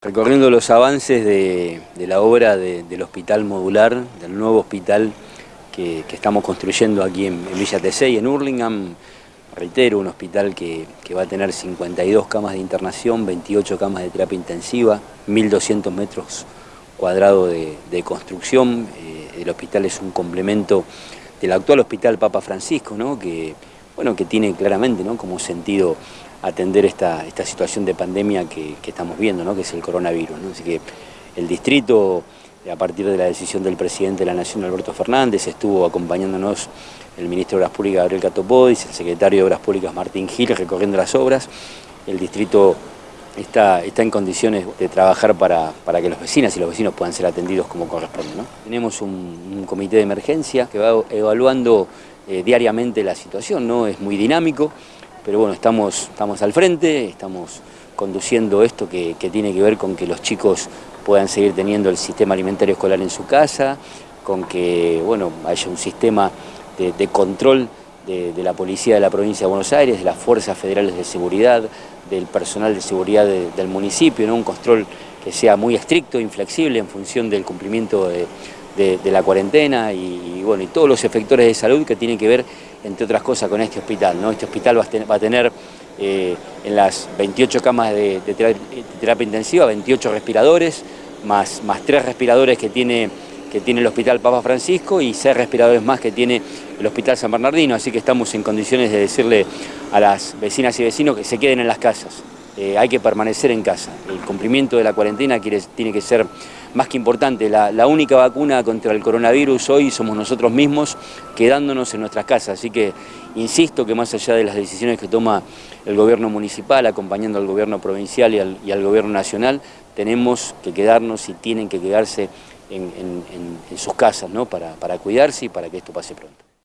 Recorriendo los avances de, la obra del hospital modular, del nuevo hospital que, estamos construyendo aquí en, Villa Tesey, en Hurlingham, reitero, un hospital que, va a tener 52 camas de internación, 28 camas de terapia intensiva, 1.200 metros cuadrados de, construcción. Eh, el hospital es un complemento del actual hospital Papa Francisco, que, bueno, que tiene claramente ¿no? como sentido atender esta, esta situación de pandemia que, estamos viendo, ¿no? que es el coronavirus. Así que el distrito, a partir de la decisión del presidente de la Nación, Alberto Fernández, estuvo acompañándonos el ministro de Obras Públicas, Gabriel Catopodis, el secretario de Obras Públicas, Martín Gil, recorriendo las obras. El distrito está, está en condiciones de trabajar para, para, que los vecinos y los vecinos puedan ser atendidos como corresponde. Tenemos un, comité de emergencia que va evaluando eh, diariamente la situación, ¿no? es muy dinámico, pero bueno, estamos, estamos al frente, estamos conduciendo esto que, tiene que ver con que los chicos puedan seguir teniendo el sistema alimentario escolar en su casa, con que bueno, haya un sistema de, control de, la policía de la provincia de Buenos Aires, de las fuerzas federales de seguridad, del personal de seguridad del municipio, un control que sea muy estricto, inflexible en función del cumplimiento de, la cuarentena y, bueno, y todos los efectores de salud que tienen que ver entre otras cosas, con este hospital. ¿no? Este hospital va a tener, eh, en las 28 camas de, terapia, intensiva, 28 respiradores, más, más 3 respiradores que tiene, que tiene el Hospital Papa Francisco y 6 respiradores más que tiene el Hospital San Bernardino, así que estamos en condiciones de decirle a las vecinas y vecinos que se queden en las casas. Eh, hay que permanecer en casa. El cumplimiento de la cuarentena tiene que ser más que importante. La, única vacuna contra el coronavirus hoy somos nosotros mismos quedándonos en nuestras casas. Así que insisto que más allá de las decisiones que toma el gobierno municipal, acompañando al gobierno provincial y al, gobierno nacional, tenemos que quedarnos y tienen que quedarse en, sus casas ¿no? para, para cuidarse y para que esto pase pronto.